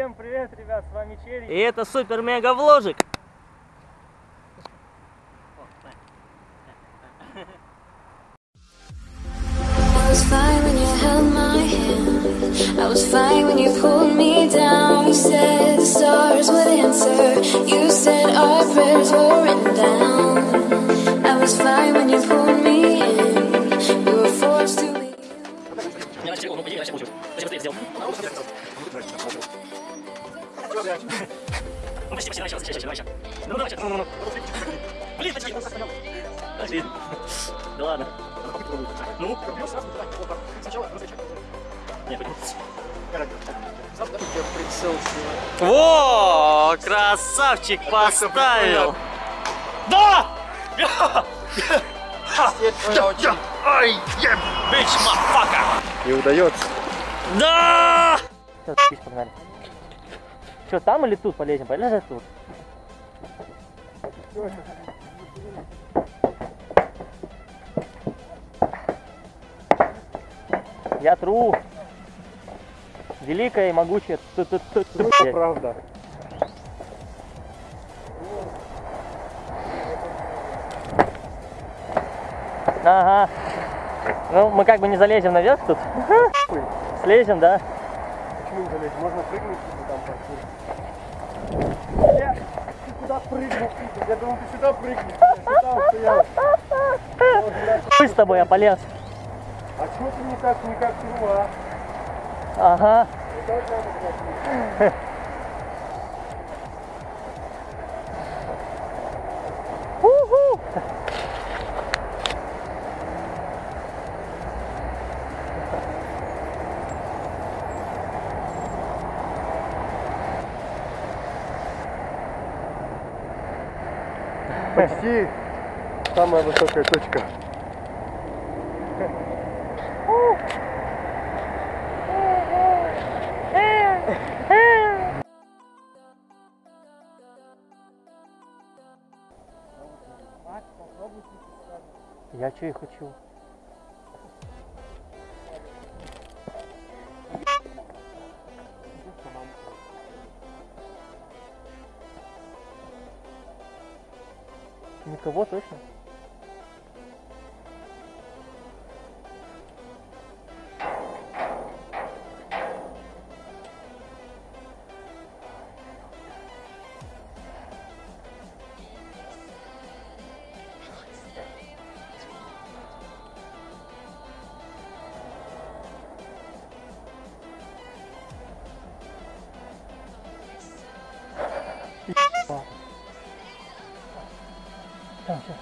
Всем привет, ребят, с вами Черри. И это супер-мега-вложик. Красавчик поставил. Да! Ай, бич, мафака! Не удается. Да! Все, погнали. Что, там или тут полезем? Полезем тут. Я тру. Великая и могучая. Ту-ту-ту-ту. Правда. Ага. Ну, мы как бы не залезем наверх тут. Слезем, да? Почему не залезть? Можно прыгнуть типа там паркур. Бля, ты куда прыгнул? Я думал, ты сюда прыгнешь. Я сюда стоял. Мы с тобой, я полез. А чего ты не так, не как труа? Ага. Почти самая высокая точка. Я что и хочу. Никого точно?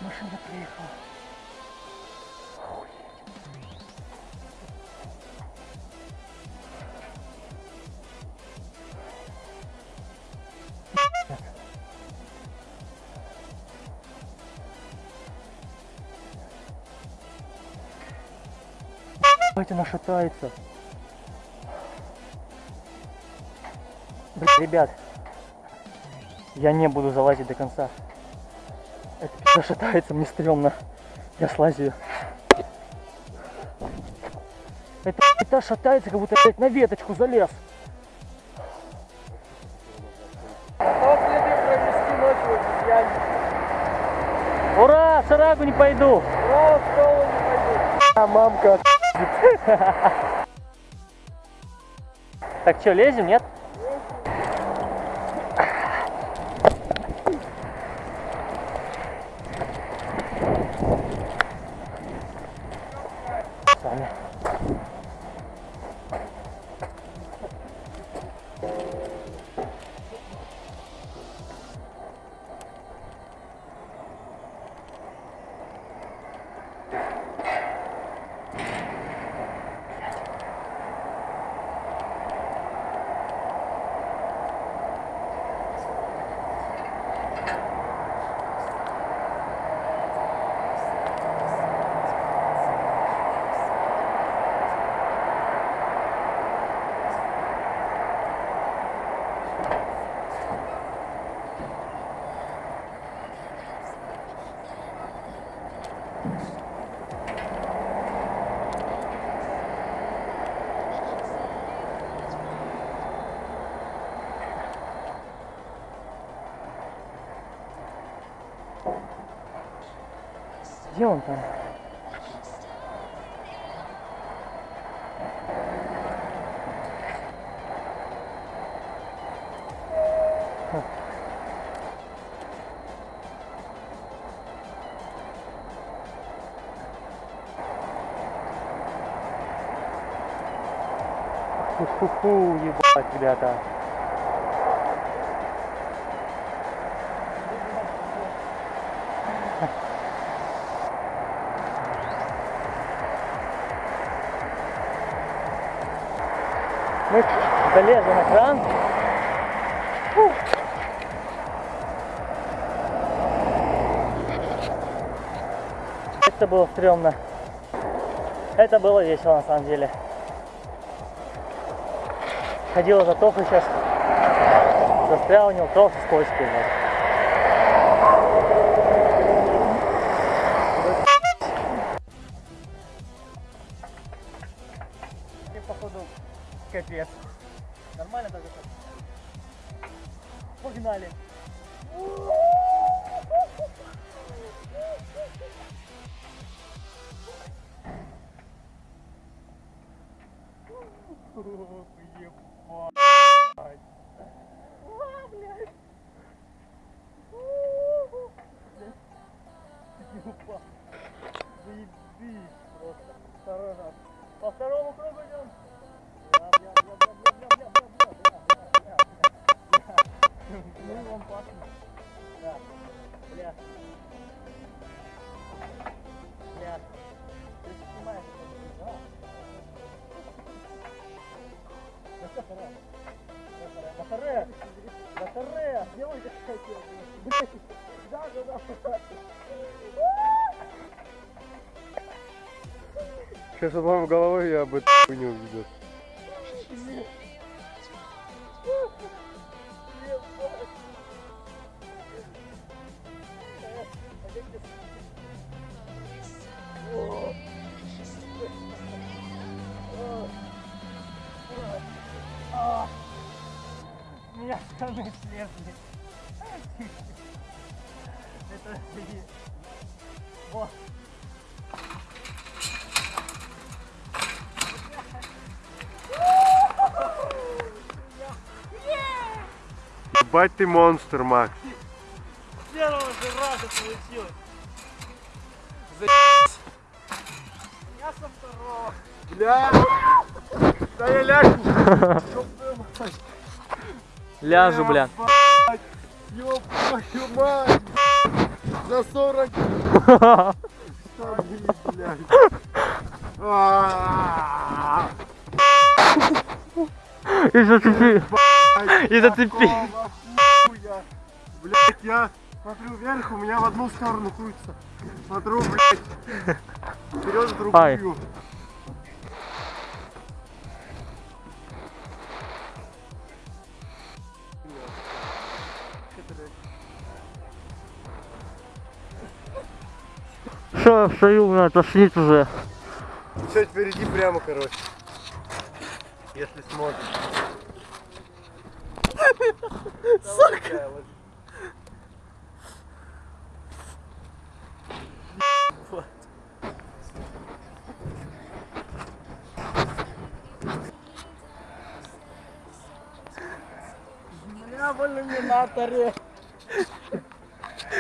Машина приехала. Ебать, она шатается. Блин, ребят, я не буду залазить до конца. Это пизда шатается, мне стрёмно. Я слазю. Это пизда шатается, как будто опять на веточку залез. Ура, в шарагу не пойду. Ура, в школу не пойду. А мамка Так что, лезем, нет? Где он там? Фу-фу-фу, ебать, ребята. Мы залезли на кран. Фу. Это было стрёмно. Это было весело на самом деле. Ходила за Тохой сейчас. Застрял у него Тоха скользкий. вот. Капец. Нормально так? Погнали. Заебись просто. Второй раз. По второму кругу идем. Сейчас вам головой я об эту хуйню увидел. Меня штаны слезли. Это Вот. Ебать ты монстр, Макс. Первого же раза получилось. Я со второго. Бля! Да я ляжу! Ляжу, бля. Ёб твою мать! За 40! Штаны, блядь. А-а-а. И зацепи. И зацепи. Одну сторону крутится. Смотрю, блядь. Вперед в Ай. другую. Что, стою, меня тошнит уже. Все впереди прямо, короче. Если смотришь. Сука! Бля, в иллюминаторе.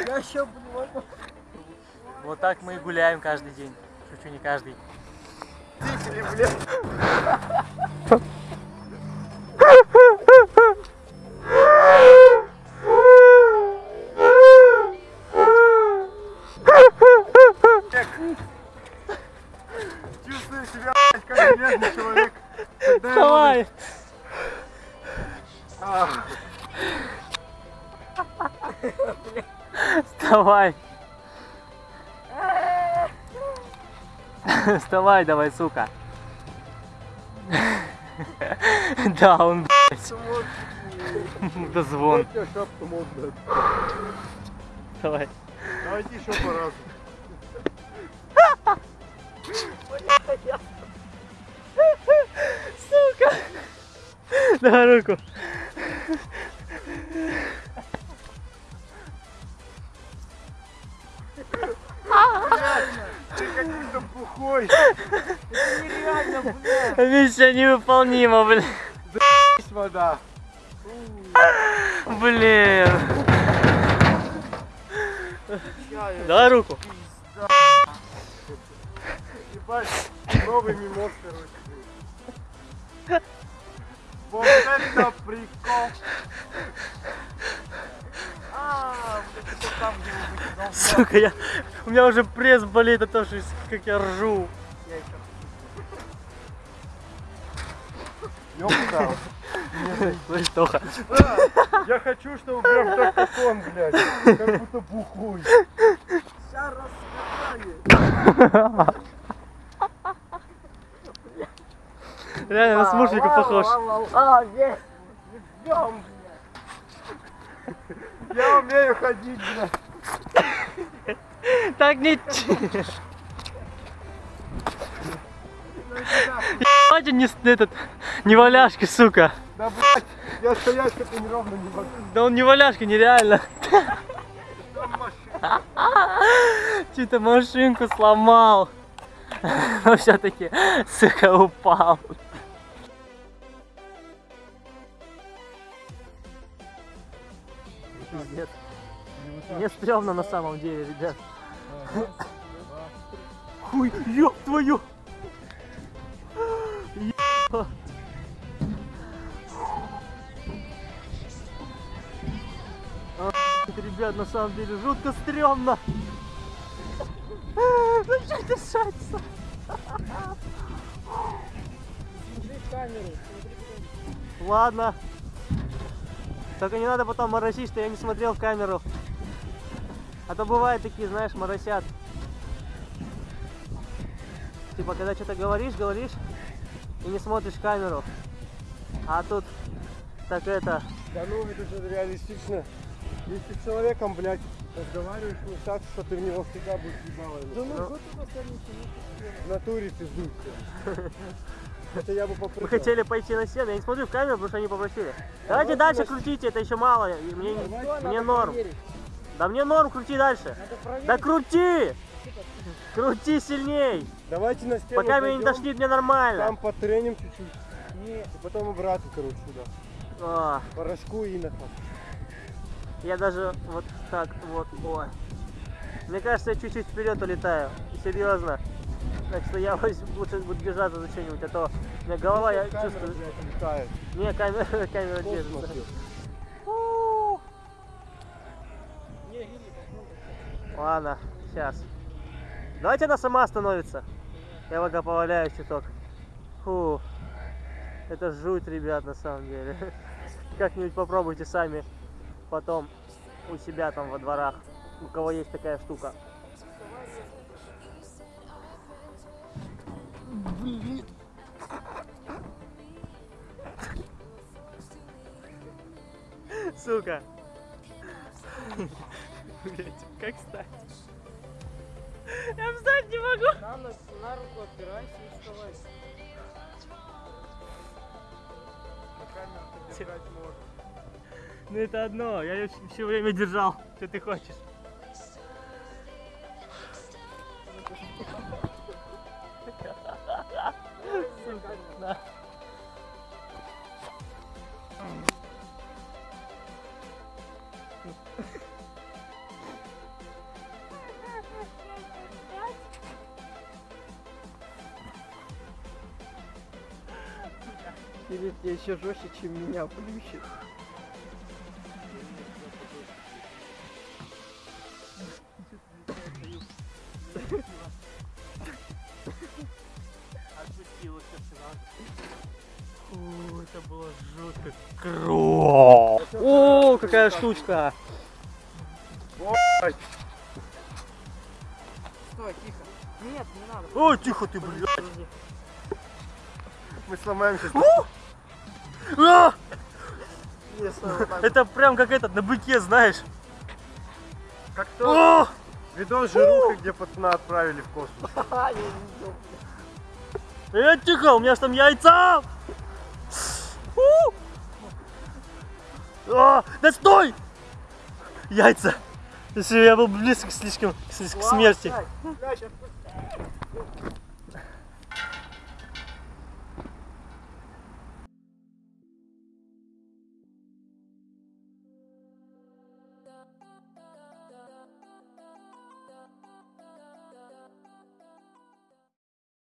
Я еще буду Вот так мы и гуляем каждый день. Шучу, не каждый. Дикели, блядь. Вставай! Вставай давай, сука. Да, он, блядь. Да звон. Давай. Давайте еще по разу. Сука! Давай руку. Бухой. Нереально, блядь. Миссия невыполнима, блин. Есть вода. Блин. Давай руку. Новый мимоз, короче. Вот это прикол. А, вот это там, где вы выкидал. Сука, я... у меня уже пресс болит от того, что как я ржу. Ёпта. Слышь, Тоха. Я хочу, чтобы прям так, как он, блядь. Как будто бухой. Сейчас раскатаю. Реально на смушника похож. А, есть. Идем, блядь. Я умею ходить, блядь. Так не... Ебать, не этот, не валяшка, сука. Да, блядь, я стоять как неровно не могу. Да он не валяшка, нереально. Чью-то машинку сломал. Но все-таки, сука, упал. Пиздец. Мне стрёмно на самом деле, ребят. Хуй, ёб твою! А, Ребят, на самом деле жутко стрёмно. Начать дышаться. Ладно. Только не надо потом моросить, что я не смотрел в камеру. А то бывают такие, знаешь, моросят. Типа, когда что-то говоришь, говоришь, и не смотришь в камеру. А тут так это... Да ну, это же реалистично. Если с человеком, блядь, разговариваешь, ну так, что ты в него всегда будешь ебалой. Да ну, В натуре пиздуй все. Это я бы попробовал. Мы хотели пойти на стену, я не смотрю в камеру, потому что они попросили. Давайте дальше крутите, это еще мало. Мне, мне норм. Да мне норм, крути дальше. Да крути! Крути сильней! Давайте на стену Пока меня не дошли, мне нормально. Там потреним чуть-чуть. И потом обратно, короче, сюда. А, По рожку и на хат. я даже вот так вот, ой. Мне кажется, я чуть-чуть вперед улетаю. Серьезно. Так что я лучше буду держаться за что-нибудь, а то у меня голова, я Камера, чувствую... блядь. Не, камера, камера Космос, держится. Ладно, сейчас. Давайте она сама остановится. Я пока поваляюсь чуток. Фу. Это жуть, ребят, на самом деле. Как-нибудь попробуйте сами потом у себя там во дворах, у кого есть такая штука. Сука. Блять, как встать? Я встать не могу. На, нос- на руку опирайся и вставай. На камеру держать можно. Ну это одно, я ее все время держал. Что ты хочешь? Или тебе еще жестче, чем меня плющит. Сразу. Фу, это было жутко круто. О, какая штучка. Ой, Стой, тихо. Нет, не надо. О, тихо ты, блядь. мы сломаем Это прям как этот, на быке, знаешь. Как то видос жирухи, где пацана отправили в космос. Я. Э, тихо, у меня ж там яйца. А, да стой! Яйца. Если я был близко слишком к, к смерти.